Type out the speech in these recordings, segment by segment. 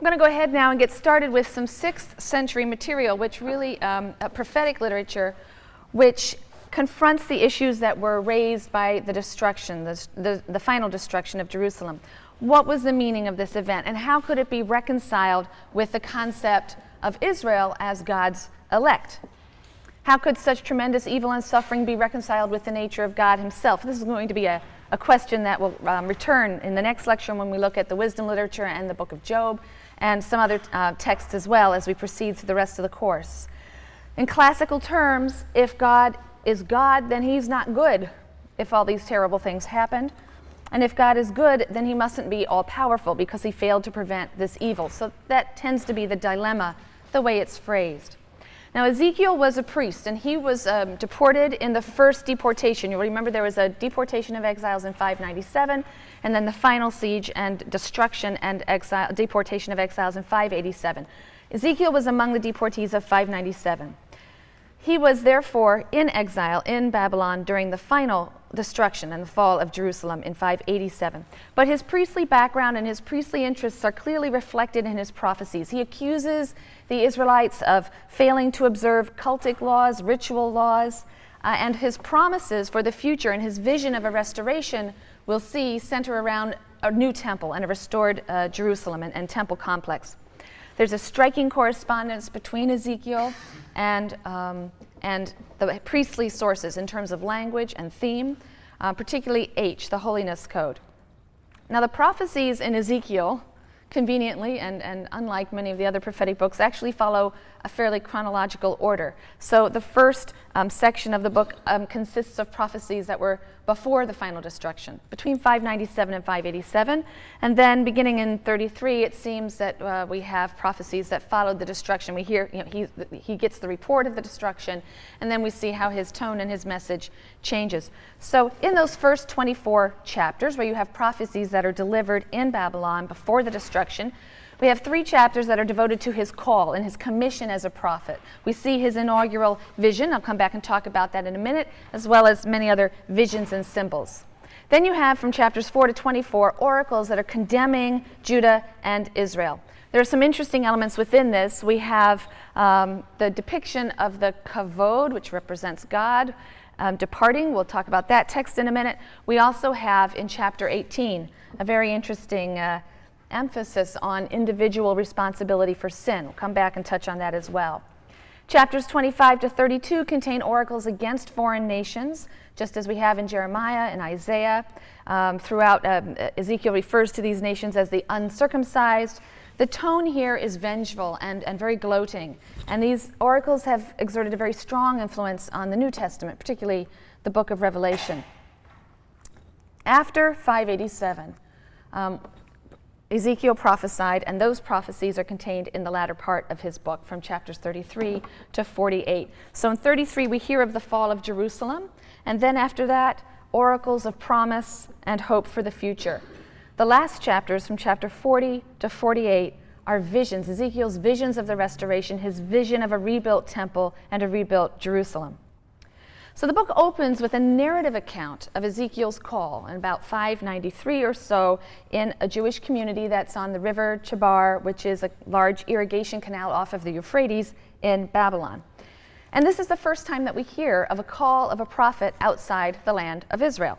I'm going to go ahead now and get started with some 6th century material, which really, um, prophetic literature, which confronts the issues that were raised by the destruction, the, the, the, final destruction of Jerusalem. What was the meaning of this event, and how could it be reconciled with the concept of Israel as God's elect? How could such tremendous evil and suffering be reconciled with the nature of God Himself? This is going to be a, a question that will um, return in the next lecture when we look at the wisdom literature and the book of Job and some other uh, texts as well as we proceed through the rest of the course. In classical terms, if God is God, then he's not good if all these terrible things happened. And if God is good, then he mustn't be all powerful because he failed to prevent this evil. So that tends to be the dilemma, the way it's phrased. Now, Ezekiel was a priest, and he was um, deported in the first deportation. You'll remember there was a deportation of exiles in 597, and then the final siege and destruction and exile, deportation of exiles in 587. Ezekiel was among the deportees of 597. He was therefore in exile in Babylon during the final destruction and the fall of Jerusalem in 587. But his priestly background and his priestly interests are clearly reflected in his prophecies. He accuses the Israelites of failing to observe cultic laws, ritual laws, uh, and his promises for the future and his vision of a restoration we'll see center around a new temple and a restored uh, Jerusalem and, and temple complex. There's a striking correspondence between Ezekiel and, um, and the priestly sources in terms of language and theme, uh, particularly H, the holiness code. Now, the prophecies in Ezekiel, conveniently and, and unlike many of the other prophetic books, actually follow a fairly chronological order. So the first um, section of the book um, consists of prophecies that were before the final destruction, between 597 and 587. And then beginning in 33, it seems that uh, we have prophecies that followed the destruction. We hear, you know, he, he gets the report of the destruction, and then we see how his tone and his message changes. So in those first 24 chapters, where you have prophecies that are delivered in Babylon before the destruction, we have three chapters that are devoted to his call and his commission as a prophet. We see his inaugural vision. I'll come back and talk about that in a minute, as well as many other visions and symbols. Then you have from chapters 4 to 24 oracles that are condemning Judah and Israel. There are some interesting elements within this. We have um, the depiction of the kavod, which represents God, um, departing. We'll talk about that text in a minute. We also have in chapter 18 a very interesting uh, emphasis on individual responsibility for sin. We'll come back and touch on that as well. Chapters 25 to 32 contain oracles against foreign nations, just as we have in Jeremiah and Isaiah. Um, throughout, um, Ezekiel refers to these nations as the uncircumcised. The tone here is vengeful and, and very gloating, and these oracles have exerted a very strong influence on the New Testament, particularly the book of Revelation. After 587, um, Ezekiel prophesied, and those prophecies are contained in the latter part of his book from chapters 33 to 48. So in 33, we hear of the fall of Jerusalem, and then after that, oracles of promise and hope for the future. The last chapters from chapter 40 to 48 are visions, Ezekiel's visions of the restoration, his vision of a rebuilt temple and a rebuilt Jerusalem. So the book opens with a narrative account of Ezekiel's call in about 593 or so in a Jewish community that's on the river Chebar, which is a large irrigation canal off of the Euphrates in Babylon. And this is the first time that we hear of a call of a prophet outside the land of Israel.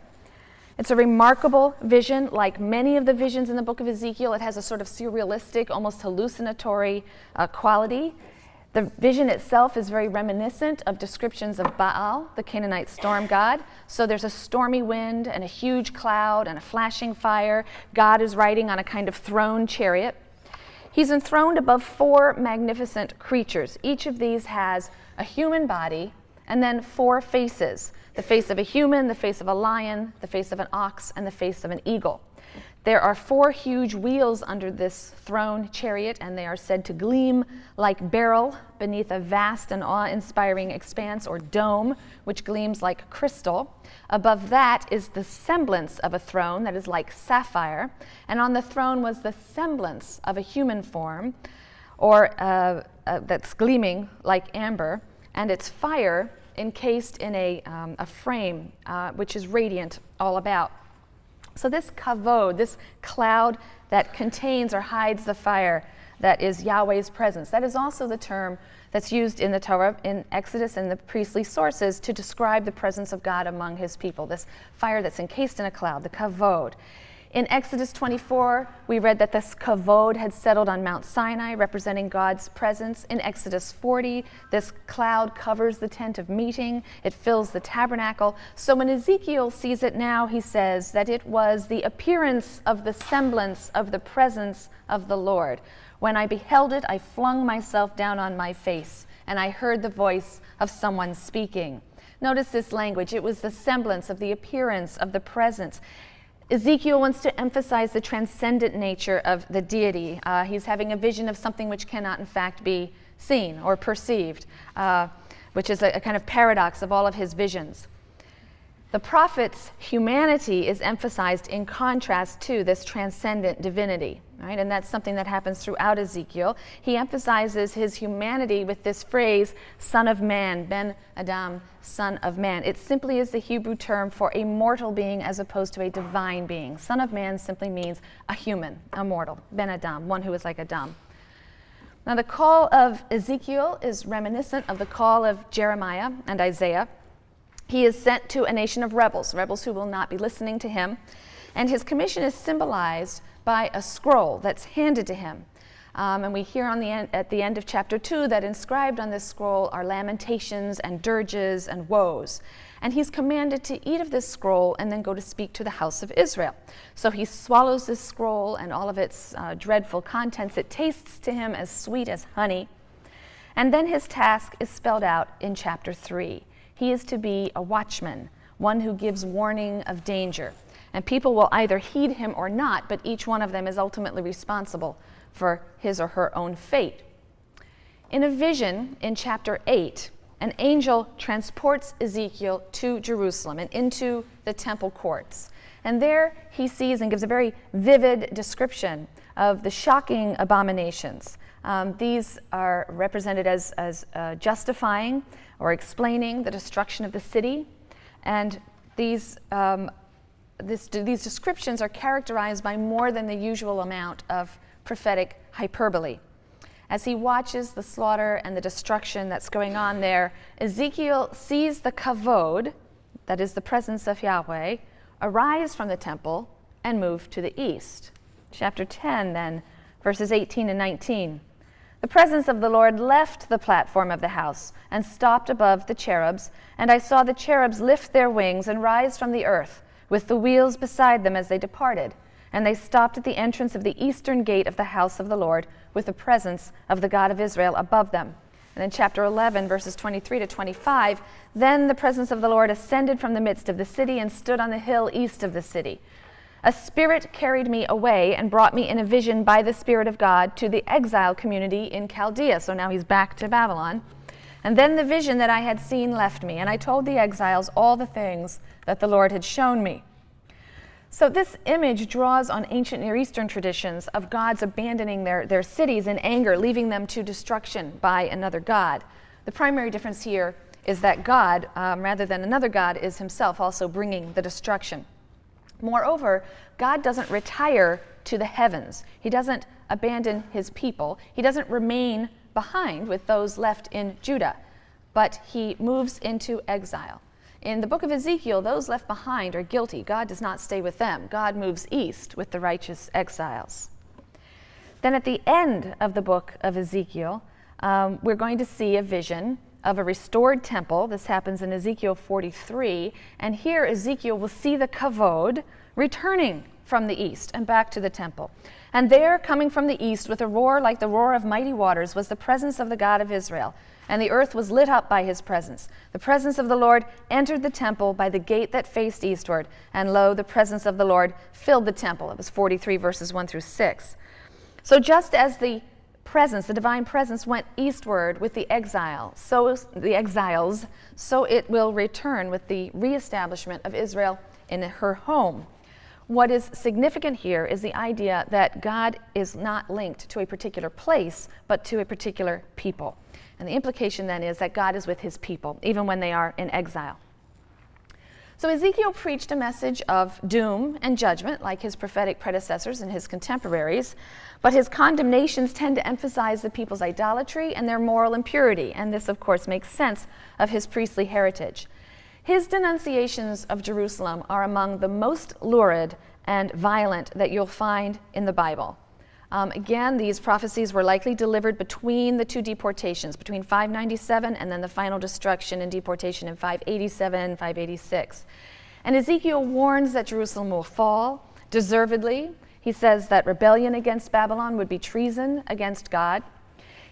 It's a remarkable vision, like many of the visions in the book of Ezekiel. It has a sort of surrealistic, almost hallucinatory uh, quality. The vision itself is very reminiscent of descriptions of Baal, the Canaanite storm god. So there's a stormy wind and a huge cloud and a flashing fire. God is riding on a kind of throne chariot. He's enthroned above four magnificent creatures. Each of these has a human body and then four faces the face of a human, the face of a lion, the face of an ox, and the face of an eagle. There are four huge wheels under this throne chariot, and they are said to gleam like beryl beneath a vast and awe inspiring expanse or dome, which gleams like crystal. Above that is the semblance of a throne that is like sapphire, and on the throne was the semblance of a human form, or uh, uh, that's gleaming like amber, and its fire encased in a, um, a frame uh, which is radiant all about. So this kavod, this cloud that contains or hides the fire, that is Yahweh's presence. That is also the term that's used in the Torah, in Exodus, and the priestly sources to describe the presence of God among his people. This fire that's encased in a cloud, the kavod. In Exodus 24, we read that this kavod had settled on Mount Sinai, representing God's presence. In Exodus 40, this cloud covers the tent of meeting, it fills the tabernacle. So when Ezekiel sees it now, he says that it was the appearance of the semblance of the presence of the Lord. When I beheld it, I flung myself down on my face, and I heard the voice of someone speaking. Notice this language. It was the semblance of the appearance of the presence. Ezekiel wants to emphasize the transcendent nature of the deity. Uh, he's having a vision of something which cannot, in fact, be seen or perceived, uh, which is a, a kind of paradox of all of his visions. The prophet's humanity is emphasized in contrast to this transcendent divinity, right? And that's something that happens throughout Ezekiel. He emphasizes his humanity with this phrase, son of man, ben Adam, son of man. It simply is the Hebrew term for a mortal being as opposed to a divine being. Son of man simply means a human, a mortal, ben Adam, one who is like Adam. Now, the call of Ezekiel is reminiscent of the call of Jeremiah and Isaiah. He is sent to a nation of rebels, rebels who will not be listening to him. And his commission is symbolized by a scroll that's handed to him. Um, and we hear on the at the end of chapter 2 that inscribed on this scroll are lamentations and dirges and woes. And he's commanded to eat of this scroll and then go to speak to the house of Israel. So he swallows this scroll and all of its uh, dreadful contents. It tastes to him as sweet as honey. And then his task is spelled out in chapter 3. He is to be a watchman, one who gives warning of danger. And people will either heed him or not, but each one of them is ultimately responsible for his or her own fate. In a vision in chapter 8, an angel transports Ezekiel to Jerusalem and into the temple courts. And there he sees and gives a very vivid description of the shocking abominations. Um, these are represented as, as uh, justifying or explaining the destruction of the city. And these, um, this, these descriptions are characterized by more than the usual amount of prophetic hyperbole. As he watches the slaughter and the destruction that's going on there, Ezekiel sees the kavod, that is the presence of Yahweh, arise from the temple and move to the east. Chapter 10, then, verses 18 and 19. The presence of the Lord left the platform of the house and stopped above the cherubs, and I saw the cherubs lift their wings and rise from the earth, with the wheels beside them as they departed. And they stopped at the entrance of the eastern gate of the house of the Lord, with the presence of the God of Israel above them. And in chapter 11, verses 23 to 25, then the presence of the Lord ascended from the midst of the city and stood on the hill east of the city. A spirit carried me away and brought me in a vision by the Spirit of God to the exile community in Chaldea. So now he's back to Babylon. And then the vision that I had seen left me, and I told the exiles all the things that the Lord had shown me. So, this image draws on ancient Near Eastern traditions of gods abandoning their, their cities in anger, leaving them to destruction by another god. The primary difference here is that God, um, rather than another God, is himself also bringing the destruction. Moreover, God doesn't retire to the heavens. He doesn't abandon his people. He doesn't remain behind with those left in Judah, but he moves into exile. In the book of Ezekiel, those left behind are guilty. God does not stay with them. God moves east with the righteous exiles. Then at the end of the book of Ezekiel, um, we're going to see a vision of a restored temple. This happens in Ezekiel 43. And here Ezekiel will see the kavod returning from the east and back to the temple. And there, coming from the east with a roar like the roar of mighty waters, was the presence of the God of Israel. And the earth was lit up by his presence. The presence of the Lord entered the temple by the gate that faced eastward. And lo, the presence of the Lord filled the temple. It was 43 verses 1 through 6. So just as the presence, the divine presence, went eastward with the exile, so the exiles, so it will return with the reestablishment of Israel in her home. What is significant here is the idea that God is not linked to a particular place, but to a particular people. And the implication then is that God is with his people, even when they are in exile. So Ezekiel preached a message of doom and judgment, like his prophetic predecessors and his contemporaries, but his condemnations tend to emphasize the people's idolatry and their moral impurity, and this, of course, makes sense of his priestly heritage. His denunciations of Jerusalem are among the most lurid and violent that you'll find in the Bible. Um, again, these prophecies were likely delivered between the two deportations, between 597 and then the final destruction and deportation in 587, 586. And Ezekiel warns that Jerusalem will fall, deservedly. He says that rebellion against Babylon would be treason against God.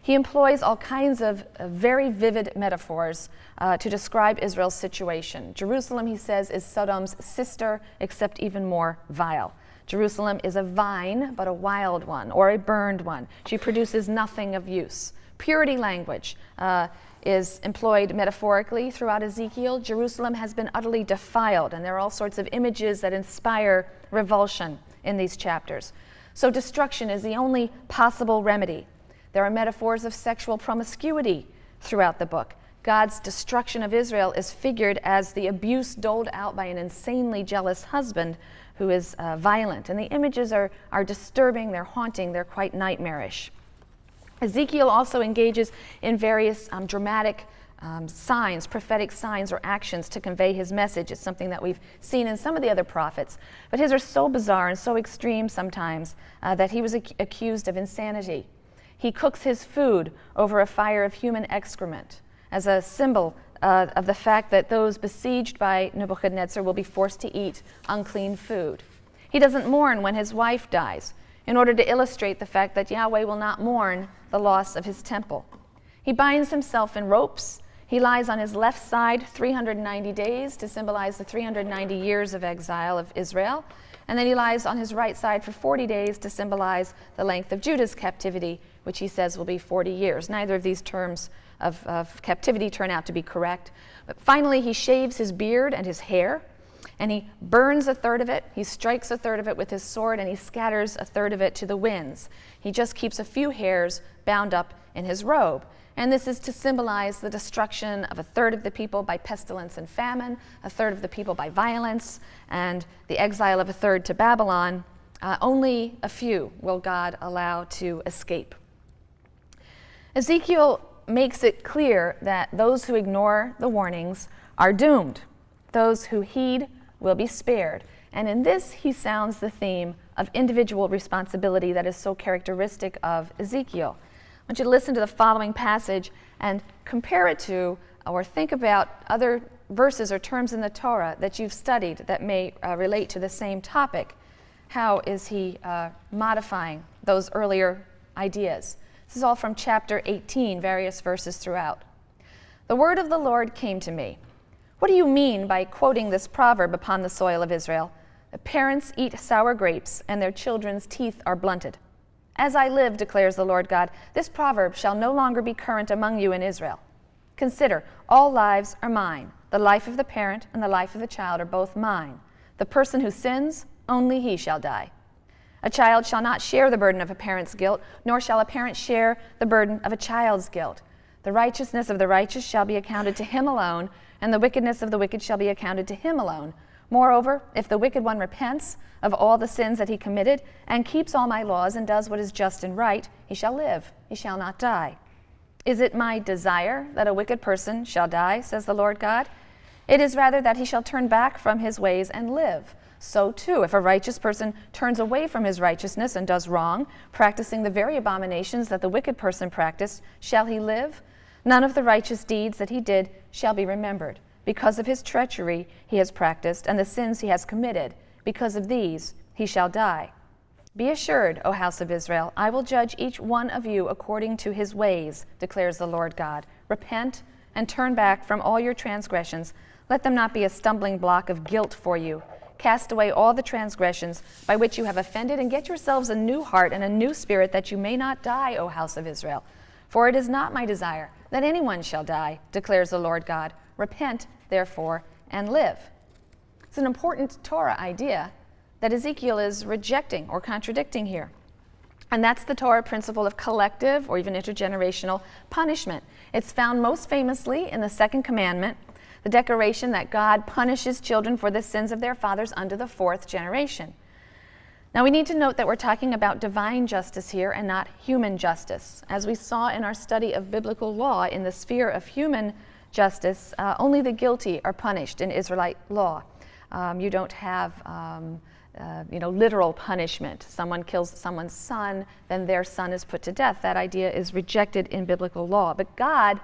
He employs all kinds of uh, very vivid metaphors uh, to describe Israel's situation. Jerusalem, he says, is Sodom's sister, except even more vile. Jerusalem is a vine, but a wild one, or a burned one. She produces nothing of use. Purity language uh, is employed metaphorically throughout Ezekiel. Jerusalem has been utterly defiled, and there are all sorts of images that inspire revulsion in these chapters. So, destruction is the only possible remedy. There are metaphors of sexual promiscuity throughout the book. God's destruction of Israel is figured as the abuse doled out by an insanely jealous husband who is uh, violent. And the images are, are disturbing, they're haunting, they're quite nightmarish. Ezekiel also engages in various um, dramatic um, signs, prophetic signs or actions to convey his message. It's something that we've seen in some of the other prophets. But his are so bizarre and so extreme sometimes uh, that he was ac- accused of insanity. He cooks his food over a fire of human excrement as a symbol uh, of the fact that those besieged by Nebuchadnezzar will be forced to eat unclean food. He doesn't mourn when his wife dies, in order to illustrate the fact that Yahweh will not mourn the loss of his temple. He binds himself in ropes. He lies on his left side 390 days to symbolize the 390 years of exile of Israel. And then he lies on his right side for 40 days to symbolize the length of Judah's captivity, which he says will be 40 years. Neither of these terms of, of captivity turn out to be correct. But finally, he shaves his beard and his hair, and he burns a third of it. He strikes a third of it with his sword, and he scatters a third of it to the winds. He just keeps a few hairs bound up in his robe. And this is to symbolize the destruction of a third of the people by pestilence and famine, a third of the people by violence, and the exile of a third to Babylon. Uh, only a few will God allow to escape. Ezekiel makes it clear that those who ignore the warnings are doomed. Those who heed will be spared. And in this, he sounds the theme of individual responsibility that is so characteristic of Ezekiel. I want you to listen to the following passage and compare it to or think about other verses or terms in the Torah that you've studied that may uh, relate to the same topic. How is he uh, modifying those earlier ideas? This is all from chapter 18, various verses throughout. The word of the Lord came to me. What do you mean by quoting this proverb upon the soil of Israel? The parents eat sour grapes, and their children's teeth are blunted. As I live, declares the Lord God, this proverb shall no longer be current among you in Israel. Consider, all lives are mine. The life of the parent and the life of the child are both mine. The person who sins, only he shall die. A child shall not share the burden of a parent's guilt, nor shall a parent share the burden of a child's guilt. The righteousness of the righteous shall be accounted to him alone, and the wickedness of the wicked shall be accounted to him alone. Moreover, if the wicked one repents of all the sins that he committed, and keeps all my laws, and does what is just and right, he shall live, he shall not die. Is it my desire that a wicked person shall die, says the Lord God? It is rather that he shall turn back from his ways and live. So, too, if a righteous person turns away from his righteousness and does wrong, practicing the very abominations that the wicked person practiced, shall he live? None of the righteous deeds that he did shall be remembered. Because of his treachery he has practiced, and the sins he has committed, because of these he shall die. Be assured, O house of Israel, I will judge each one of you according to his ways, declares the Lord God. Repent and turn back from all your transgressions. Let them not be a stumbling block of guilt for you Cast away all the transgressions by which you have offended, and get yourselves a new heart and a new spirit, that you may not die, O house of Israel. For it is not my desire that anyone shall die, declares the Lord God. Repent, therefore, and live. It's an important Torah idea that Ezekiel is rejecting or contradicting here. And that's the Torah principle of collective or even intergenerational punishment. It's found most famously in the second commandment the declaration that God punishes children for the sins of their fathers under the fourth generation. Now, we need to note that we're talking about divine justice here and not human justice. As we saw in our study of biblical law, in the sphere of human justice, uh, only the guilty are punished in Israelite law. Um, you don't have um, uh, you know, literal punishment. Someone kills someone's son, then their son is put to death. That idea is rejected in biblical law. But God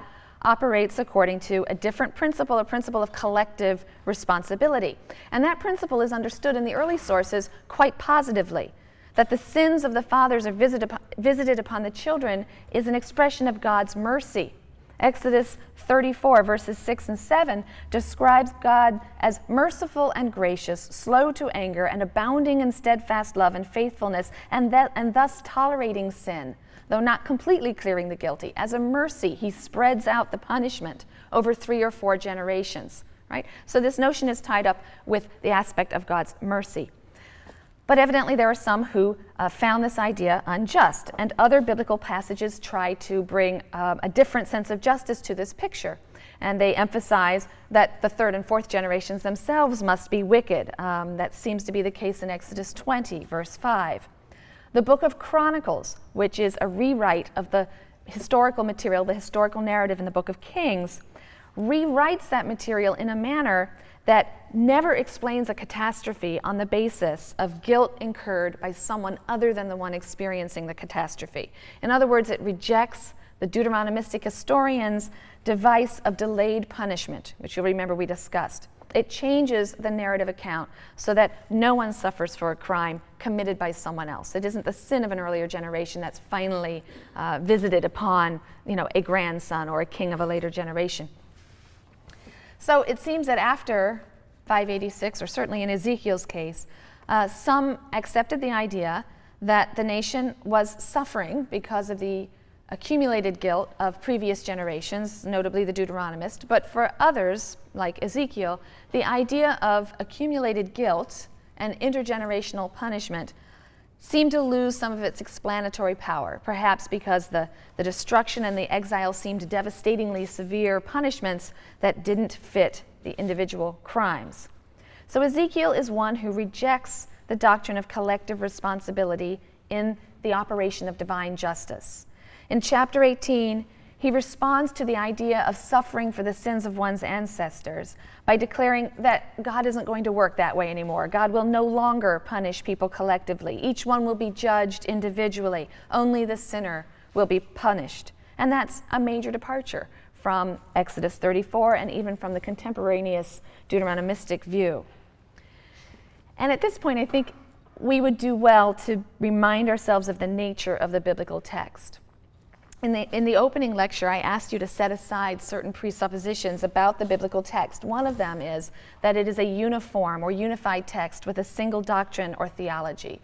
operates according to a different principle, a principle of collective responsibility. And that principle is understood in the early sources quite positively. That the sins of the fathers are visited upon, visited upon the children is an expression of God's mercy. Exodus 34, verses 6 and 7, describes God as merciful and gracious, slow to anger, and abounding in steadfast love and faithfulness, and, that, and thus tolerating sin though not completely clearing the guilty. As a mercy, he spreads out the punishment over three or four generations, right? So this notion is tied up with the aspect of God's mercy. But evidently, there are some who uh, found this idea unjust, and other biblical passages try to bring um, a different sense of justice to this picture. And they emphasize that the third and fourth generations themselves must be wicked. Um, that seems to be the case in Exodus 20, verse 5. The book of Chronicles, which is a rewrite of the historical material, the historical narrative in the book of Kings, rewrites that material in a manner that never explains a catastrophe on the basis of guilt incurred by someone other than the one experiencing the catastrophe. In other words, it rejects the Deuteronomistic historians' device of delayed punishment, which you'll remember we discussed. It changes the narrative account so that no one suffers for a crime committed by someone else. It isn't the sin of an earlier generation that's finally uh, visited upon you know, a grandson or a king of a later generation. So it seems that after 586, or certainly in Ezekiel's case, uh, some accepted the idea that the nation was suffering because of the accumulated guilt of previous generations, notably the Deuteronomist, but for others, like Ezekiel, the idea of accumulated guilt and intergenerational punishment seemed to lose some of its explanatory power, perhaps because the, the destruction and the exile seemed devastatingly severe punishments that didn't fit the individual crimes. So Ezekiel is one who rejects the doctrine of collective responsibility in the operation of divine justice. In chapter 18, he responds to the idea of suffering for the sins of one's ancestors by declaring that God isn't going to work that way anymore. God will no longer punish people collectively. Each one will be judged individually. Only the sinner will be punished. And that's a major departure from Exodus 34 and even from the contemporaneous Deuteronomistic view. And at this point, I think we would do well to remind ourselves of the nature of the biblical text. In the, in the opening lecture, I asked you to set aside certain presuppositions about the biblical text. One of them is that it is a uniform or unified text with a single doctrine or theology.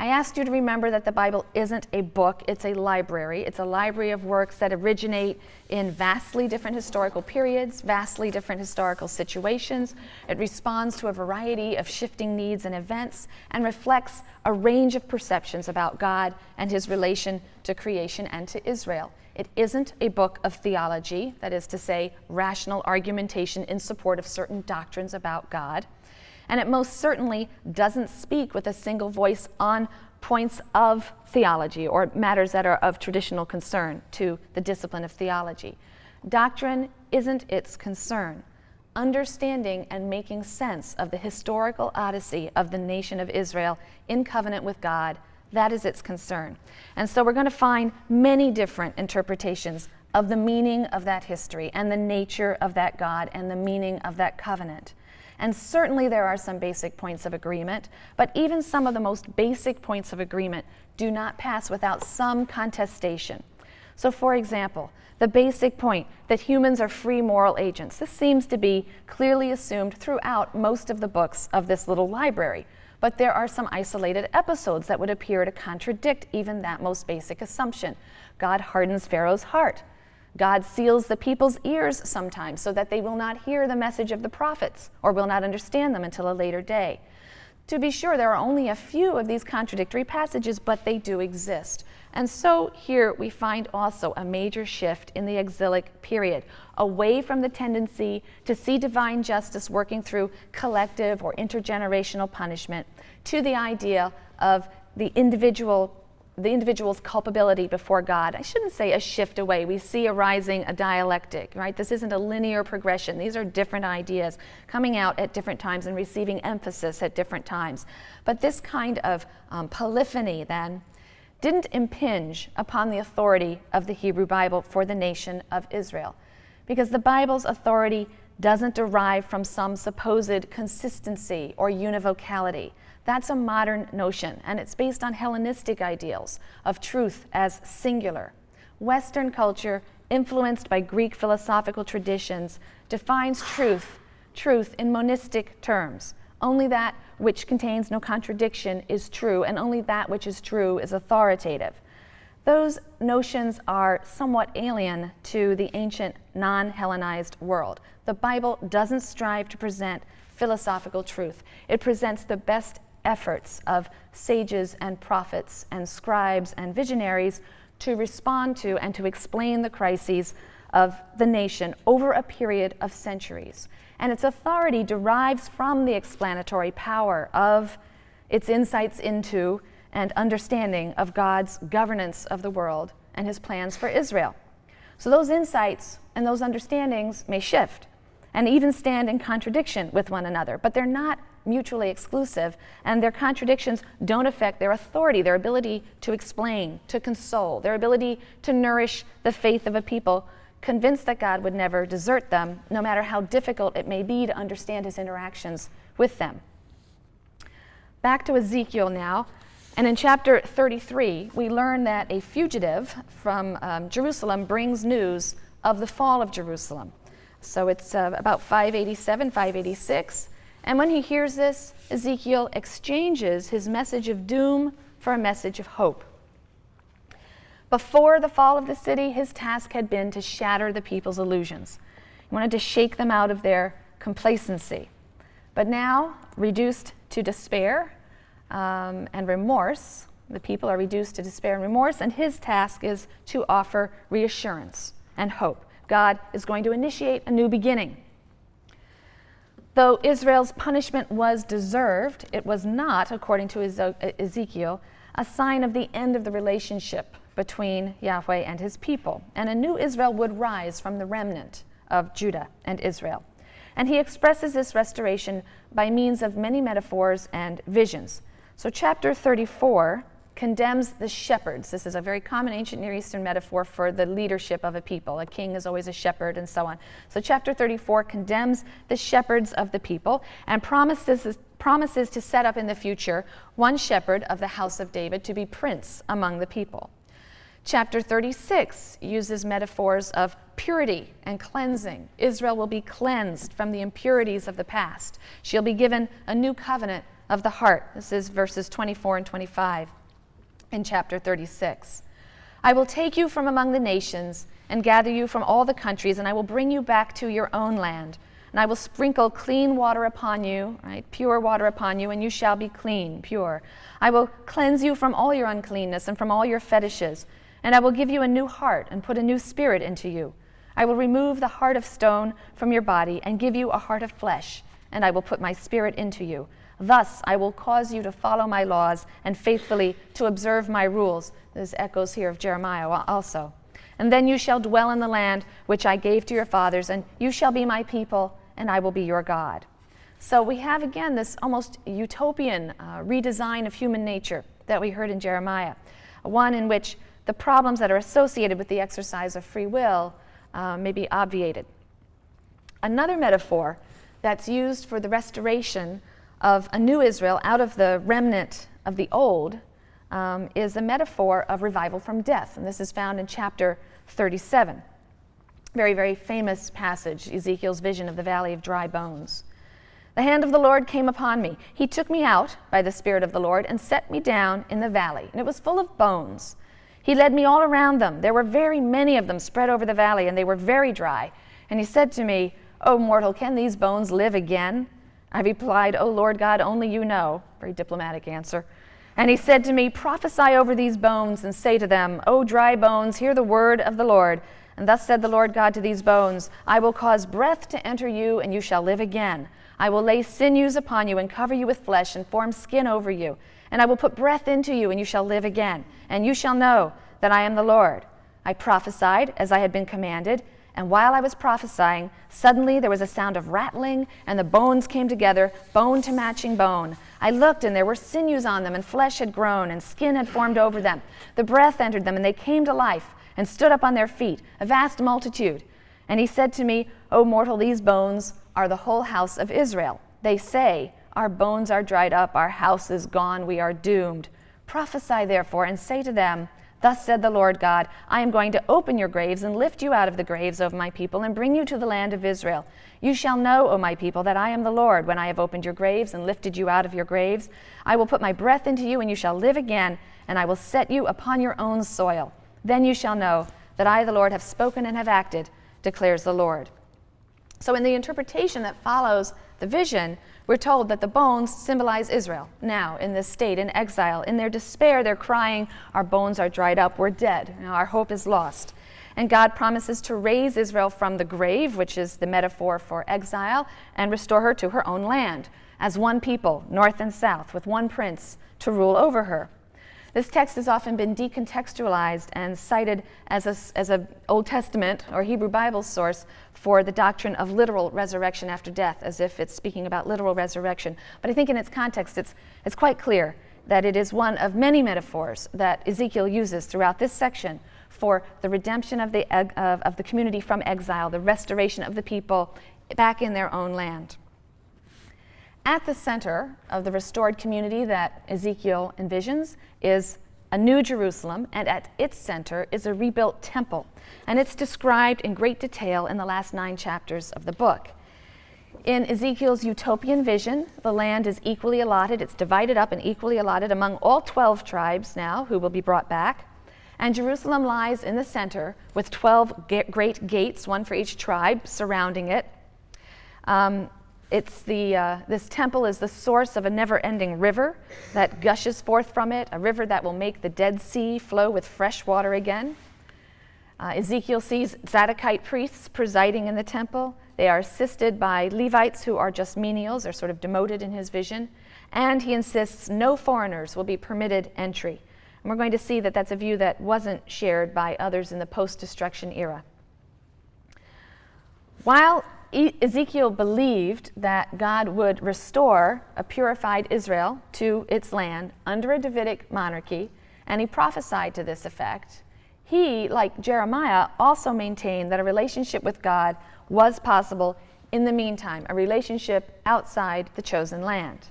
I asked you to remember that the Bible isn't a book, it's a library. It's a library of works that originate in vastly different historical periods, vastly different historical situations. It responds to a variety of shifting needs and events and reflects a range of perceptions about God and his relation to creation and to Israel. It isn't a book of theology, that is to say, rational argumentation in support of certain doctrines about God and it most certainly doesn't speak with a single voice on points of theology or matters that are of traditional concern to the discipline of theology. Doctrine isn't its concern. Understanding and making sense of the historical odyssey of the nation of Israel in covenant with God, that is its concern. And so we're going to find many different interpretations of the meaning of that history and the nature of that God and the meaning of that covenant. And certainly there are some basic points of agreement, but even some of the most basic points of agreement do not pass without some contestation. So, for example, the basic point that humans are free moral agents. This seems to be clearly assumed throughout most of the books of this little library. But there are some isolated episodes that would appear to contradict even that most basic assumption. God hardens Pharaoh's heart. God seals the people's ears sometimes so that they will not hear the message of the prophets or will not understand them until a later day. To be sure, there are only a few of these contradictory passages, but they do exist. And so here we find also a major shift in the exilic period, away from the tendency to see divine justice working through collective or intergenerational punishment to the idea of the individual the individual's culpability before God. I shouldn't say a shift away. We see arising a dialectic, right? This isn't a linear progression. These are different ideas coming out at different times and receiving emphasis at different times. But this kind of um, polyphony then didn't impinge upon the authority of the Hebrew Bible for the nation of Israel. Because the Bible's authority doesn't derive from some supposed consistency or univocality. That's a modern notion, and it's based on Hellenistic ideals of truth as singular. Western culture, influenced by Greek philosophical traditions, defines truth, truth in monistic terms. Only that which contains no contradiction is true, and only that which is true is authoritative. Those notions are somewhat alien to the ancient non Hellenized world. The Bible doesn't strive to present philosophical truth, it presents the best efforts of sages and prophets and scribes and visionaries to respond to and to explain the crises of the nation over a period of centuries and its authority derives from the explanatory power of its insights into and understanding of God's governance of the world and his plans for Israel. So those insights and those understandings may shift and even stand in contradiction with one another, but they're not mutually exclusive, and their contradictions don't affect their authority, their ability to explain, to console, their ability to nourish the faith of a people convinced that God would never desert them, no matter how difficult it may be to understand his interactions with them. Back to Ezekiel now. And in chapter 33, we learn that a fugitive from um, Jerusalem brings news of the fall of Jerusalem. So it's uh, about 587, 586. And when he hears this, Ezekiel exchanges his message of doom for a message of hope. Before the fall of the city, his task had been to shatter the people's illusions. He wanted to shake them out of their complacency. But now, reduced to despair um, and remorse, the people are reduced to despair and remorse, and his task is to offer reassurance and hope. God is going to initiate a new beginning. Though Israel's punishment was deserved, it was not, according to Ezekiel, a sign of the end of the relationship between Yahweh and his people, and a new Israel would rise from the remnant of Judah and Israel. And he expresses this restoration by means of many metaphors and visions. So, chapter 34 condemns the shepherds. This is a very common ancient Near Eastern metaphor for the leadership of a people. A king is always a shepherd, and so on. So, chapter 34 condemns the shepherds of the people and promises, promises to set up in the future one shepherd of the house of David to be prince among the people. Chapter 36 uses metaphors of purity and cleansing. Israel will be cleansed from the impurities of the past. She'll be given a new covenant of the heart. This is verses 24 and 25 in chapter 36. I will take you from among the nations and gather you from all the countries, and I will bring you back to your own land. And I will sprinkle clean water upon you, right? Pure water upon you, and you shall be clean, pure. I will cleanse you from all your uncleanness and from all your fetishes. And I will give you a new heart and put a new spirit into you. I will remove the heart of stone from your body and give you a heart of flesh, and I will put my spirit into you. Thus I will cause you to follow my laws and faithfully to observe my rules. This echoes here of Jeremiah also. And then you shall dwell in the land which I gave to your fathers, and you shall be my people, and I will be your God. So we have again this almost utopian uh, redesign of human nature that we heard in Jeremiah, one in which the problems that are associated with the exercise of free will uh, may be obviated. Another metaphor that's used for the restoration of a new Israel out of the remnant of the old um, is a metaphor of revival from death. And this is found in chapter 37. Very, very famous passage, Ezekiel's vision of the valley of dry bones. The hand of the Lord came upon me. He took me out by the Spirit of the Lord and set me down in the valley. And it was full of bones. He led me all around them. There were very many of them spread over the valley, and they were very dry. And he said to me, O mortal, can these bones live again? I replied, O Lord God, only you know. Very diplomatic answer. And he said to me, Prophesy over these bones and say to them, O dry bones, hear the word of the Lord. And thus said the Lord God to these bones I will cause breath to enter you, and you shall live again. I will lay sinews upon you, and cover you with flesh, and form skin over you. And I will put breath into you, and you shall live again. And you shall know that I am the Lord. I prophesied as I had been commanded. And while I was prophesying, suddenly there was a sound of rattling, and the bones came together, bone to matching bone. I looked, and there were sinews on them, and flesh had grown, and skin had formed over them. The breath entered them, and they came to life, and stood up on their feet, a vast multitude. And he said to me, O mortal, these bones are the whole house of Israel. They say, Our bones are dried up, our house is gone, we are doomed. Prophesy therefore, and say to them, Thus said the Lord God I am going to open your graves and lift you out of the graves of my people and bring you to the land of Israel. You shall know, O my people, that I am the Lord when I have opened your graves and lifted you out of your graves. I will put my breath into you, and you shall live again, and I will set you upon your own soil. Then you shall know that I, the Lord, have spoken and have acted, declares the Lord. So, in the interpretation that follows the vision, we're told that the bones symbolize Israel now in this state, in exile. In their despair, they're crying, Our bones are dried up, we're dead, our hope is lost. And God promises to raise Israel from the grave, which is the metaphor for exile, and restore her to her own land as one people, north and south, with one prince to rule over her. This text has often been decontextualized and cited as an as a Old Testament or Hebrew Bible source for the doctrine of literal resurrection after death, as if it's speaking about literal resurrection. But I think in its context, it's, it's quite clear that it is one of many metaphors that Ezekiel uses throughout this section for the redemption of the, of, of the community from exile, the restoration of the people back in their own land. At the center of the restored community that Ezekiel envisions is a new Jerusalem, and at its center is a rebuilt temple. And it's described in great detail in the last nine chapters of the book. In Ezekiel's utopian vision, the land is equally allotted, it's divided up and equally allotted among all 12 tribes now who will be brought back. And Jerusalem lies in the center with 12 great gates, one for each tribe, surrounding it. Um, it's the, uh, this temple is the source of a never ending river that gushes forth from it, a river that will make the Dead Sea flow with fresh water again. Uh, Ezekiel sees Zadokite priests presiding in the temple. They are assisted by Levites who are just menials, are sort of demoted in his vision. And he insists no foreigners will be permitted entry. And we're going to see that that's a view that wasn't shared by others in the post destruction era. While Ezekiel believed that God would restore a purified Israel to its land under a Davidic monarchy, and he prophesied to this effect. He, like Jeremiah, also maintained that a relationship with God was possible in the meantime, a relationship outside the chosen land.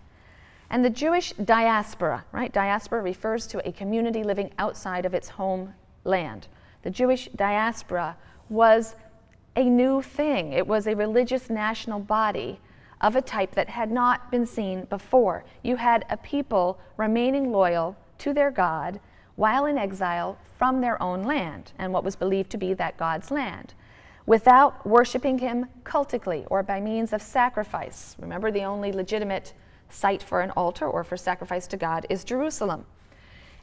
And the Jewish diaspora, right? Diaspora refers to a community living outside of its homeland. The Jewish diaspora was a new thing. It was a religious national body of a type that had not been seen before. You had a people remaining loyal to their God while in exile from their own land and what was believed to be that God's land without worshiping him cultically or by means of sacrifice. Remember, the only legitimate site for an altar or for sacrifice to God is Jerusalem.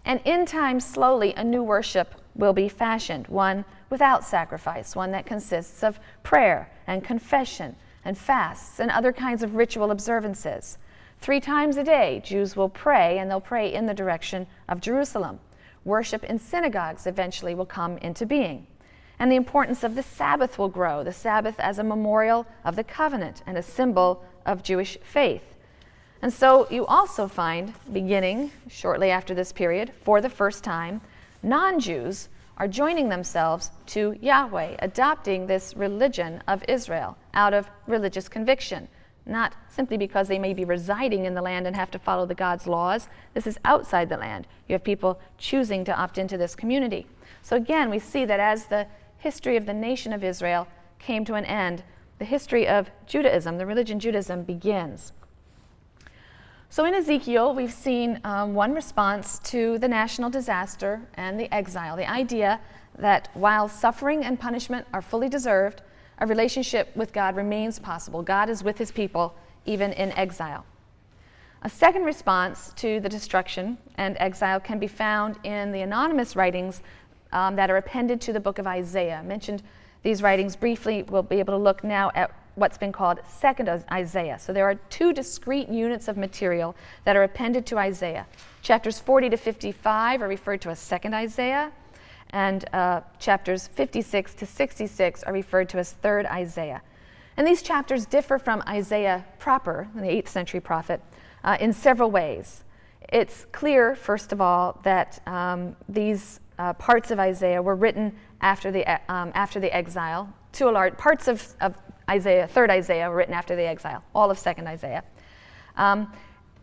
And in time, slowly, a new worship will be fashioned, one without sacrifice, one that consists of prayer and confession and fasts and other kinds of ritual observances. Three times a day, Jews will pray, and they'll pray in the direction of Jerusalem. Worship in synagogues eventually will come into being. And the importance of the Sabbath will grow, the Sabbath as a memorial of the covenant and a symbol of Jewish faith. And so you also find, beginning shortly after this period, for the first time, non Jews are joining themselves to Yahweh, adopting this religion of Israel out of religious conviction, not simply because they may be residing in the land and have to follow the God's laws. This is outside the land. You have people choosing to opt into this community. So again, we see that as the history of the nation of Israel came to an end, the history of Judaism, the religion Judaism, begins. So in Ezekiel, we've seen um, one response to the national disaster and the exile the idea that while suffering and punishment are fully deserved, a relationship with God remains possible. God is with his people even in exile. A second response to the destruction and exile can be found in the anonymous writings um, that are appended to the book of Isaiah. I mentioned these writings briefly. We'll be able to look now at what's been called Second Isaiah. So there are two discrete units of material that are appended to Isaiah. Chapters 40 to 55 are referred to as Second Isaiah, and uh, chapters 56 to 66 are referred to as Third Isaiah. And these chapters differ from Isaiah proper, the 8th century prophet, uh, in several ways. It's clear, first of all, that um, these uh, parts of Isaiah were written after the, um, after the exile. To a large, parts of, of Isaiah, third Isaiah, written after the exile, all of second Isaiah. Um,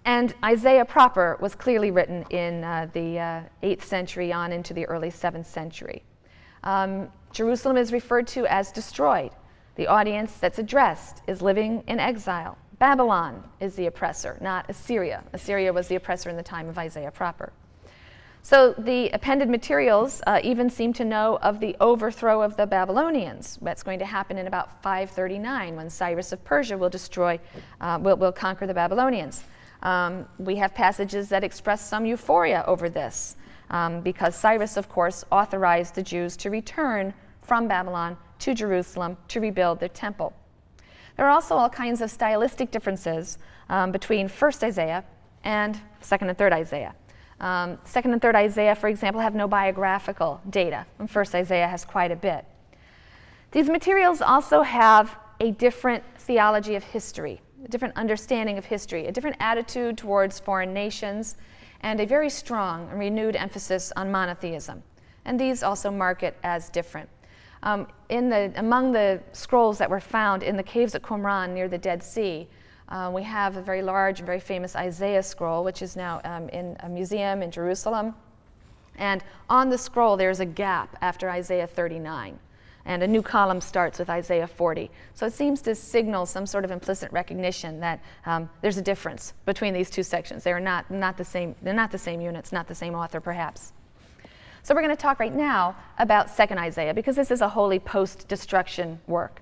and Isaiah proper was clearly written in uh, the uh, 8th century on into the early 7th century. Um, Jerusalem is referred to as destroyed. The audience that's addressed is living in exile. Babylon is the oppressor, not Assyria. Assyria was the oppressor in the time of Isaiah proper. So the appended materials uh, even seem to know of the overthrow of the Babylonians. That's going to happen in about 539 when Cyrus of Persia will destroy, uh, will, will conquer the Babylonians. Um, we have passages that express some euphoria over this um, because Cyrus, of course, authorized the Jews to return from Babylon to Jerusalem to rebuild their temple. There are also all kinds of stylistic differences um, between 1st Isaiah and 2nd and 3rd Isaiah. Um, second and third Isaiah, for example, have no biographical data, and first Isaiah has quite a bit. These materials also have a different theology of history, a different understanding of history, a different attitude towards foreign nations, and a very strong and renewed emphasis on monotheism. And these also mark it as different. Um, in the, among the scrolls that were found in the caves at Qumran near the Dead Sea, uh, we have a very large very famous Isaiah scroll, which is now um, in a museum in Jerusalem. And on the scroll, there's a gap after Isaiah 39. And a new column starts with Isaiah 40. So it seems to signal some sort of implicit recognition that um, there's a difference between these two sections. They are not, not the same, they're not the same units, not the same author, perhaps. So we're going to talk right now about 2nd Isaiah because this is a wholly post destruction work.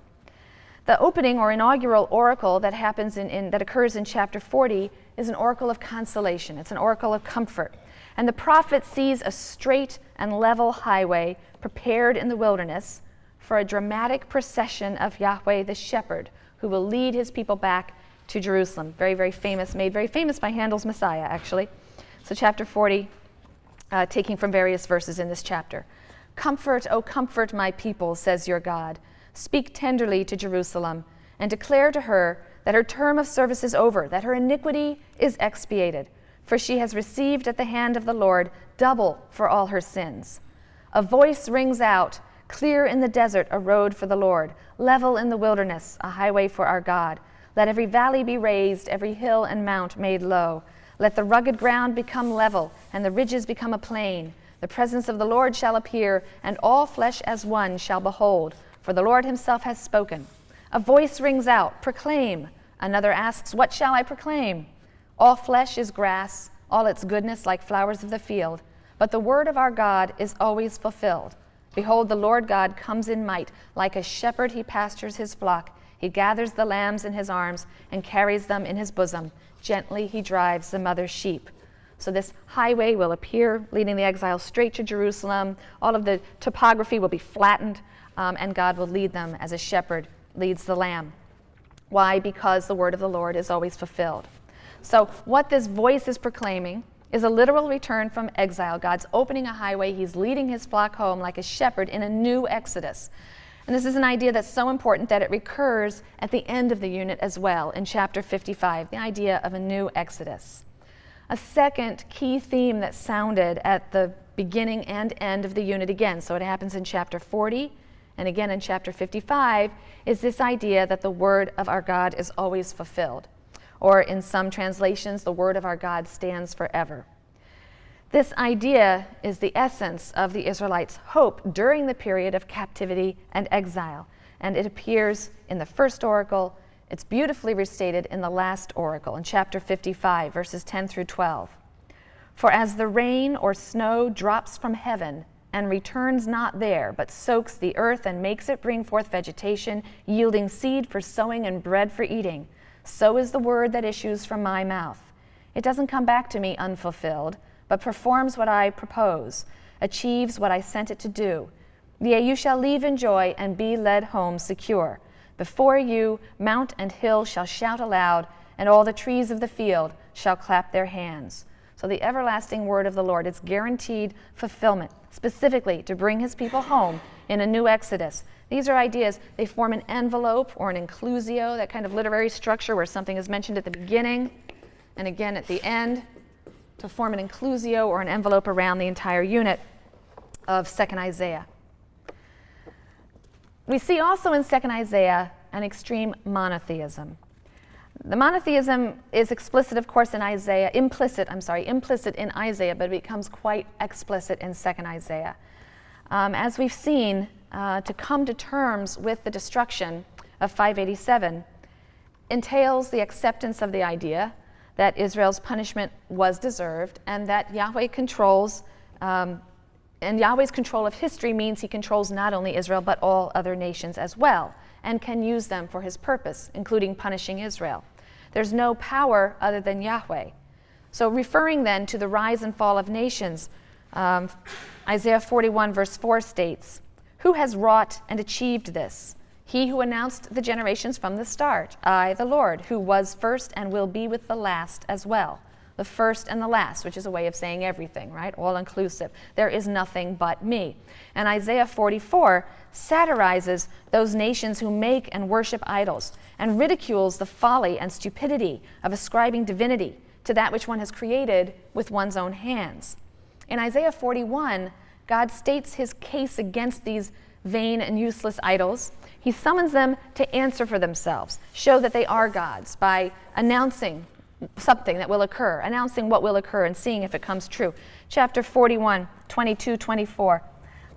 The opening or inaugural oracle that happens in, in, that occurs in chapter 40 is an oracle of consolation. It's an oracle of comfort. And the prophet sees a straight and level highway prepared in the wilderness for a dramatic procession of Yahweh the shepherd who will lead his people back to Jerusalem. Very, very famous, made very famous by Handel's Messiah, actually. So, chapter 40, uh, taking from various verses in this chapter. Comfort, O comfort my people, says your God. Speak tenderly to Jerusalem and declare to her that her term of service is over, that her iniquity is expiated, for she has received at the hand of the Lord double for all her sins. A voice rings out, clear in the desert a road for the Lord, level in the wilderness a highway for our God. Let every valley be raised, every hill and mount made low. Let the rugged ground become level, and the ridges become a plain. The presence of the Lord shall appear, and all flesh as one shall behold for the Lord himself has spoken. A voice rings out, Proclaim. Another asks, What shall I proclaim? All flesh is grass, all its goodness like flowers of the field. But the word of our God is always fulfilled. Behold, the Lord God comes in might. Like a shepherd, he pastures his flock. He gathers the lambs in his arms and carries them in his bosom. Gently he drives the mother sheep. So, this highway will appear, leading the exiles straight to Jerusalem. All of the topography will be flattened um, and God will lead them as a shepherd leads the lamb. Why? Because the word of the Lord is always fulfilled. So, what this voice is proclaiming is a literal return from exile. God's opening a highway, He's leading His flock home like a shepherd in a new exodus. And this is an idea that's so important that it recurs at the end of the unit as well in chapter 55 the idea of a new exodus. A second key theme that sounded at the beginning and end of the unit again, so it happens in chapter 40 and again in chapter 55, is this idea that the word of our God is always fulfilled. Or in some translations, the word of our God stands forever. This idea is the essence of the Israelites' hope during the period of captivity and exile, and it appears in the first oracle. It's beautifully restated in the last oracle, in chapter 55, verses 10 through 12. For as the rain or snow drops from heaven and returns not there, but soaks the earth and makes it bring forth vegetation, yielding seed for sowing and bread for eating. So is the word that issues from my mouth. It doesn't come back to me unfulfilled, but performs what I propose, achieves what I sent it to do. Yea, you shall leave in joy and be led home secure. Before you, mount and hill shall shout aloud, and all the trees of the field shall clap their hands. So the everlasting word of the Lord, it's guaranteed fulfillment, specifically to bring his people home in a new Exodus. These are ideas, they form an envelope or an inclusio, that kind of literary structure where something is mentioned at the beginning and again at the end to form an inclusio or an envelope around the entire unit of 2nd Isaiah. We see also in 2nd Isaiah an extreme monotheism. The monotheism is explicit, of course, in Isaiah, implicit, I'm sorry, implicit in Isaiah, but it becomes quite explicit in 2nd Isaiah. Um, as we've seen, uh, to come to terms with the destruction of 587 entails the acceptance of the idea that Israel's punishment was deserved and that Yahweh controls um, and Yahweh's control of history means he controls not only Israel, but all other nations as well, and can use them for his purpose, including punishing Israel. There's no power other than Yahweh. So, referring then to the rise and fall of nations, um, Isaiah 41, verse 4 states, Who has wrought and achieved this? He who announced the generations from the start, I, the Lord, who was first and will be with the last as well the first and the last, which is a way of saying everything, right? All inclusive. There is nothing but me. And Isaiah 44 satirizes those nations who make and worship idols and ridicules the folly and stupidity of ascribing divinity to that which one has created with one's own hands. In Isaiah 41, God states his case against these vain and useless idols. He summons them to answer for themselves, show that they are gods by announcing something that will occur, announcing what will occur and seeing if it comes true. Chapter 41, 22, 24.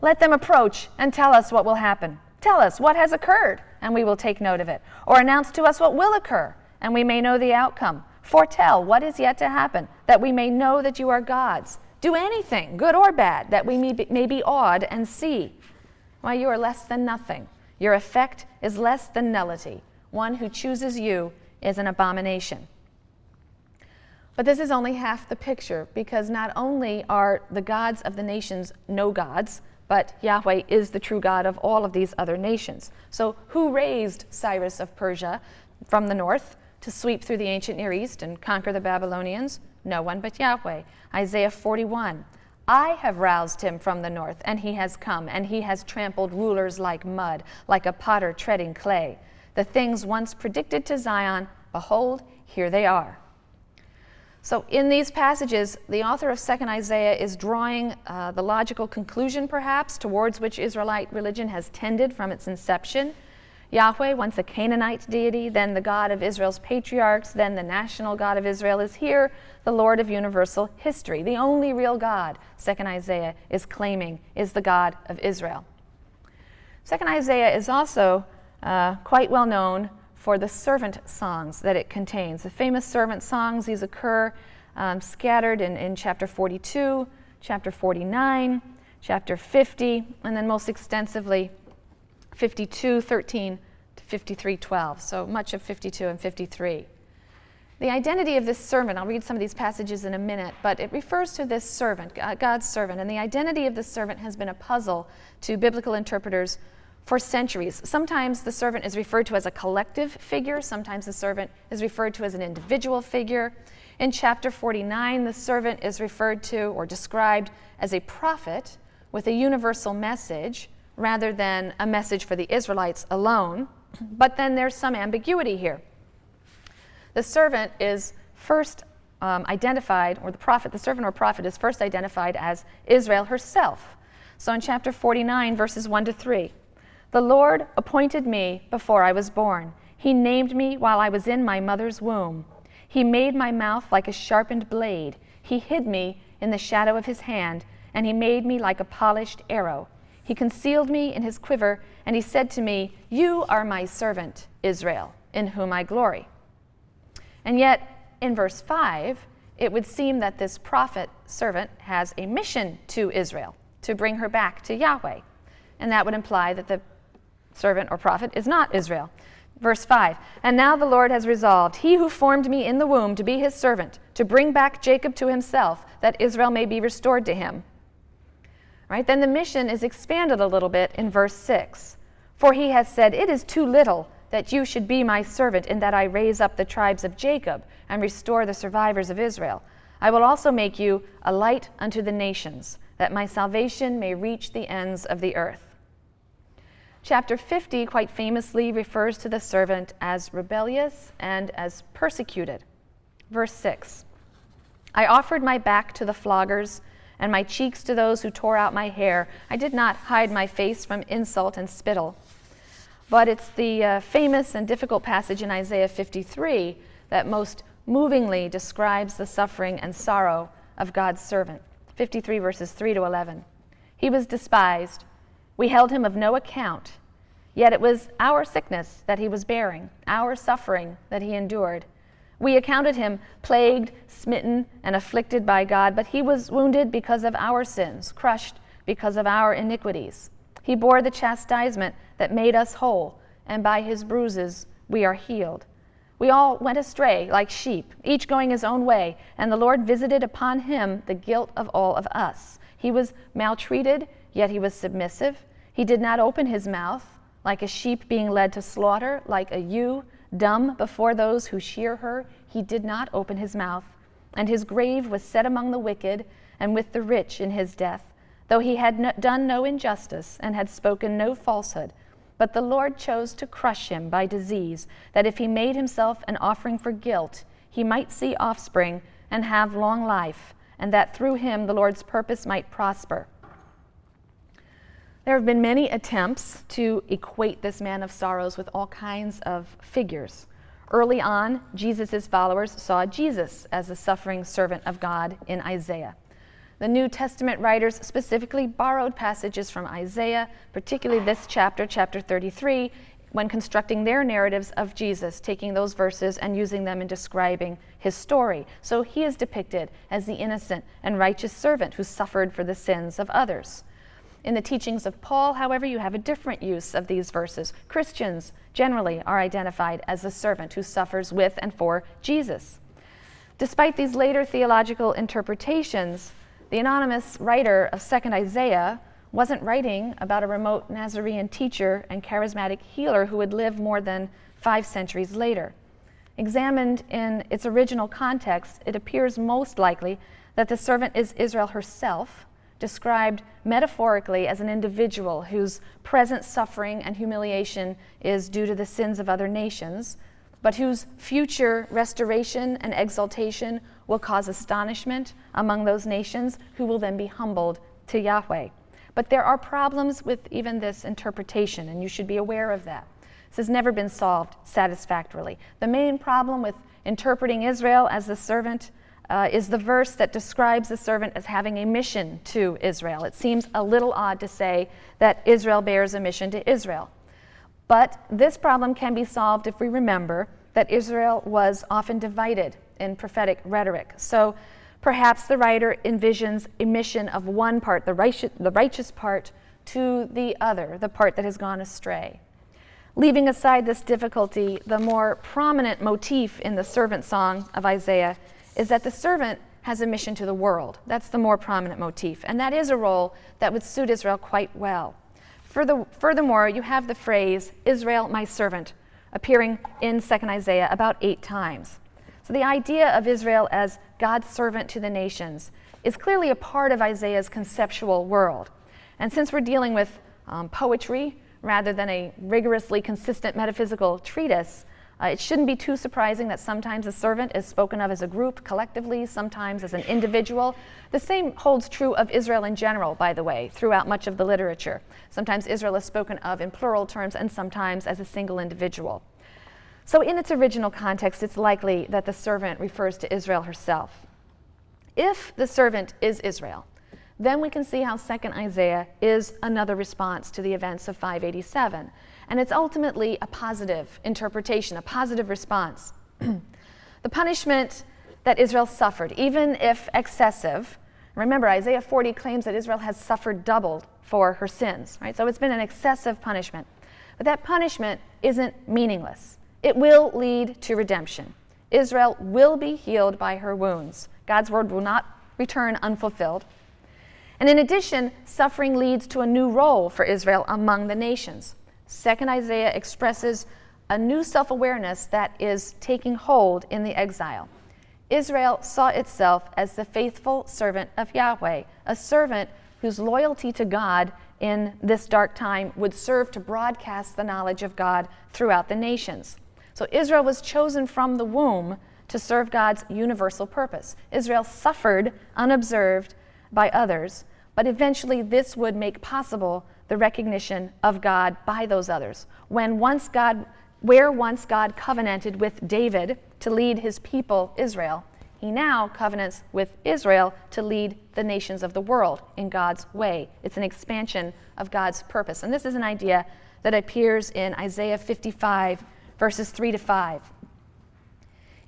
Let them approach and tell us what will happen. Tell us what has occurred, and we will take note of it. Or announce to us what will occur, and we may know the outcome. Foretell what is yet to happen, that we may know that you are gods. Do anything, good or bad, that we may be, may be awed and see. Why, you are less than nothing. Your effect is less than nullity. One who chooses you is an abomination. But this is only half the picture because not only are the gods of the nations no gods, but Yahweh is the true God of all of these other nations. So, who raised Cyrus of Persia from the north to sweep through the ancient Near East and conquer the Babylonians? No one but Yahweh. Isaiah 41. I have roused him from the north, and he has come, and he has trampled rulers like mud, like a potter treading clay. The things once predicted to Zion, behold, here they are. So, in these passages, the author of 2nd Isaiah is drawing uh, the logical conclusion, perhaps, towards which Israelite religion has tended from its inception. Yahweh, once a Canaanite deity, then the God of Israel's patriarchs, then the national God of Israel, is here the Lord of universal history. The only real God, 2nd Isaiah is claiming, is the God of Israel. 2nd Isaiah is also uh, quite well known for the servant songs that it contains. The famous servant songs, these occur um, scattered in, in chapter 42, chapter 49, chapter 50, and then most extensively 52, 13 to 53, 12. So much of 52 and 53. The identity of this servant, I'll read some of these passages in a minute, but it refers to this servant, God's servant, and the identity of this servant has been a puzzle to biblical interpreters for centuries. Sometimes the servant is referred to as a collective figure, sometimes the servant is referred to as an individual figure. In chapter 49, the servant is referred to or described as a prophet with a universal message rather than a message for the Israelites alone. But then there's some ambiguity here. The servant is first um, identified, or the prophet, the servant or prophet is first identified as Israel herself. So in chapter 49, verses 1 to 3, the Lord appointed me before I was born. He named me while I was in my mother's womb. He made my mouth like a sharpened blade. He hid me in the shadow of his hand, and he made me like a polished arrow. He concealed me in his quiver, and he said to me, You are my servant, Israel, in whom I glory. And yet, in verse 5, it would seem that this prophet servant has a mission to Israel to bring her back to Yahweh. And that would imply that the servant or prophet is not Israel. Verse 5 And now the Lord has resolved, He who formed me in the womb to be his servant, to bring back Jacob to himself, that Israel may be restored to him. Right? Then the mission is expanded a little bit in verse 6. For he has said, It is too little that you should be my servant, in that I raise up the tribes of Jacob and restore the survivors of Israel. I will also make you a light unto the nations, that my salvation may reach the ends of the earth. Chapter 50 quite famously refers to the servant as rebellious and as persecuted. Verse 6 I offered my back to the floggers and my cheeks to those who tore out my hair. I did not hide my face from insult and spittle. But it's the uh, famous and difficult passage in Isaiah 53 that most movingly describes the suffering and sorrow of God's servant. 53 verses 3 to 11. He was despised we held him of no account, yet it was our sickness that he was bearing, our suffering that he endured. We accounted him plagued, smitten, and afflicted by God, but he was wounded because of our sins, crushed because of our iniquities. He bore the chastisement that made us whole, and by his bruises we are healed. We all went astray like sheep, each going his own way, and the Lord visited upon him the guilt of all of us. He was maltreated Yet he was submissive. He did not open his mouth, like a sheep being led to slaughter, like a ewe dumb before those who shear her. He did not open his mouth. And his grave was set among the wicked, and with the rich in his death, though he had no, done no injustice and had spoken no falsehood. But the Lord chose to crush him by disease, that if he made himself an offering for guilt, he might see offspring and have long life, and that through him the Lord's purpose might prosper. There have been many attempts to equate this man of sorrows with all kinds of figures. Early on, Jesus' followers saw Jesus as a suffering servant of God in Isaiah. The New Testament writers specifically borrowed passages from Isaiah, particularly this chapter, chapter 33, when constructing their narratives of Jesus, taking those verses and using them in describing his story. So he is depicted as the innocent and righteous servant who suffered for the sins of others. In the teachings of Paul, however, you have a different use of these verses. Christians generally are identified as the servant who suffers with and for Jesus. Despite these later theological interpretations, the anonymous writer of 2nd Isaiah wasn't writing about a remote Nazarene teacher and charismatic healer who would live more than five centuries later. Examined in its original context, it appears most likely that the servant is Israel herself described metaphorically as an individual whose present suffering and humiliation is due to the sins of other nations, but whose future restoration and exaltation will cause astonishment among those nations who will then be humbled to Yahweh. But there are problems with even this interpretation, and you should be aware of that. This has never been solved satisfactorily. The main problem with interpreting Israel as the servant uh, is the verse that describes the servant as having a mission to Israel. It seems a little odd to say that Israel bears a mission to Israel. But this problem can be solved if we remember that Israel was often divided in prophetic rhetoric. So perhaps the writer envisions a mission of one part, the righteous, the righteous part, to the other, the part that has gone astray. Leaving aside this difficulty, the more prominent motif in the servant song of Isaiah is that the servant has a mission to the world. That's the more prominent motif. And that is a role that would suit Israel quite well. Further, furthermore, you have the phrase, Israel, my servant, appearing in 2nd Isaiah about eight times. So the idea of Israel as God's servant to the nations is clearly a part of Isaiah's conceptual world. And since we're dealing with um, poetry rather than a rigorously consistent metaphysical treatise, uh, it shouldn't be too surprising that sometimes a servant is spoken of as a group collectively, sometimes as an individual. The same holds true of Israel in general, by the way, throughout much of the literature. Sometimes Israel is spoken of in plural terms and sometimes as a single individual. So, in its original context, it's likely that the servant refers to Israel herself. If the servant is Israel, then we can see how 2nd Isaiah is another response to the events of 587. And it's ultimately a positive interpretation, a positive response. the punishment that Israel suffered, even if excessive, remember Isaiah 40 claims that Israel has suffered double for her sins, right? So it's been an excessive punishment. But that punishment isn't meaningless. It will lead to redemption. Israel will be healed by her wounds. God's word will not return unfulfilled. And in addition, suffering leads to a new role for Israel among the nations. Second Isaiah expresses a new self awareness that is taking hold in the exile. Israel saw itself as the faithful servant of Yahweh, a servant whose loyalty to God in this dark time would serve to broadcast the knowledge of God throughout the nations. So Israel was chosen from the womb to serve God's universal purpose. Israel suffered unobserved by others, but eventually this would make possible the recognition of God by those others. When once God where once God covenanted with David to lead his people, Israel, he now covenants with Israel to lead the nations of the world in God's way. It's an expansion of God's purpose. And this is an idea that appears in Isaiah 55, verses 3 to 5.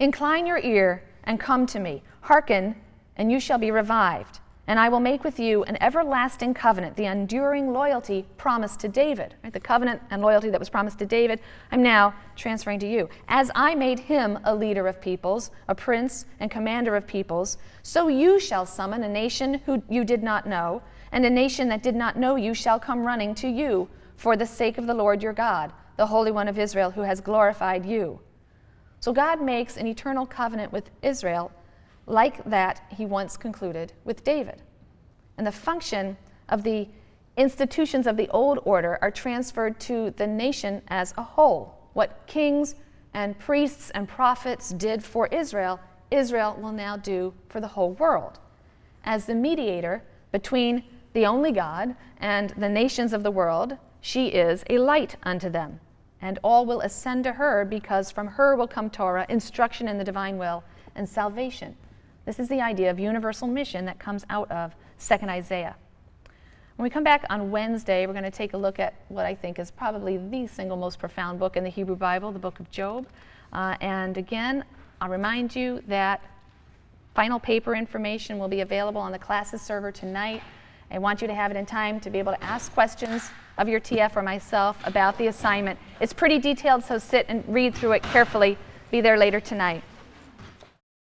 Incline your ear and come to me. Hearken, and you shall be revived and I will make with you an everlasting covenant, the enduring loyalty promised to David. Right? The covenant and loyalty that was promised to David, I'm now transferring to you. As I made him a leader of peoples, a prince and commander of peoples, so you shall summon a nation who you did not know, and a nation that did not know you shall come running to you for the sake of the Lord your God, the Holy One of Israel, who has glorified you. So God makes an eternal covenant with Israel like that he once concluded with David. And the function of the institutions of the old order are transferred to the nation as a whole. What kings and priests and prophets did for Israel, Israel will now do for the whole world. As the mediator between the only God and the nations of the world, she is a light unto them. And all will ascend to her because from her will come Torah, instruction in the divine will, and salvation. This is the idea of universal mission that comes out of 2nd Isaiah. When we come back on Wednesday, we're going to take a look at what I think is probably the single most profound book in the Hebrew Bible, the book of Job. Uh, and again, I'll remind you that final paper information will be available on the classes server tonight. I want you to have it in time to be able to ask questions of your TF or myself about the assignment. It's pretty detailed, so sit and read through it carefully. Be there later tonight.